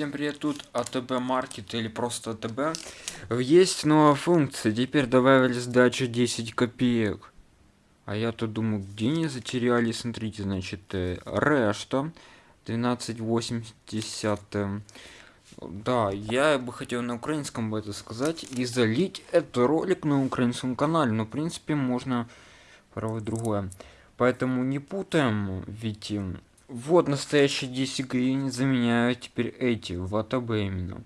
Всем привет, тут АТБ Маркет или просто АТБ. Есть новая функция, теперь добавили сдачу 10 копеек. А я тут думаю, где они затеряли, смотрите, значит, э, решта 1280. Э, да, я бы хотел на украинском бы это сказать и залить этот ролик на украинском канале, но в принципе можно пробовать другое. Поэтому не путаем, ведь вот настоящие 10 гривен заменяют теперь эти в АТБ именно.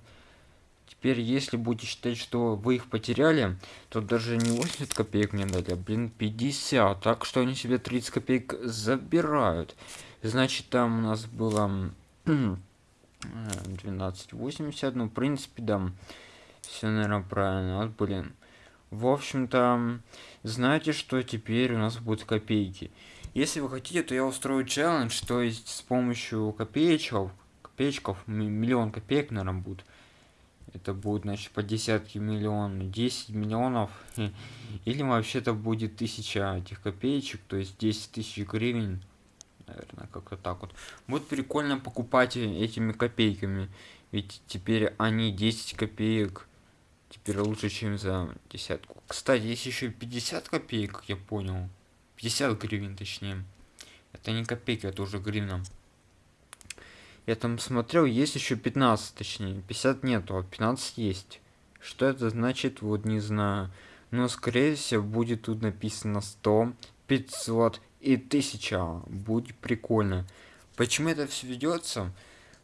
Теперь, если будете считать, что вы их потеряли, то даже не 80 копеек мне дали, а, блин, 50. Так что они себе 30 копеек забирают. Значит, там у нас было 12,80. Ну, в принципе, да. Все, наверное, правильно. Вот, блин. В общем-то, знаете, что теперь у нас будут копейки. Если вы хотите, то я устрою челлендж, то есть с помощью копеечков, копеечков, миллион копеек, наверное, будет. Это будет, значит, по десятки миллионов, 10 миллионов, или вообще-то будет тысяча этих копеечек, то есть 10 тысяч гривен, наверное, как-то так вот. Будет прикольно покупать этими копейками, ведь теперь они 10 копеек, теперь лучше, чем за десятку. Кстати, есть еще 50 копеек, как я понял. 50 гривен точнее. Это не копейки, это уже гривна. Я там смотрел, есть еще 15, точнее. 50 нету, а 15 есть. Что это значит, вот не знаю. Но скорее всего будет тут написано 100, 500 и 1000. Будет прикольно. Почему это все ведется?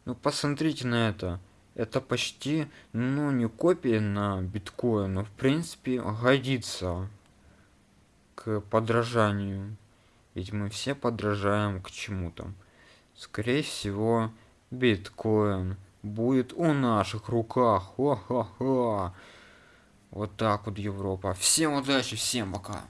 Ну посмотрите на это. Это почти, ну не копия на биткоин, но в принципе годится к подражанию. Ведь мы все подражаем к чему-то. Скорее всего, биткоин будет у наших руках. Ха-ха-ха. Вот так вот Европа. Всем удачи, всем пока.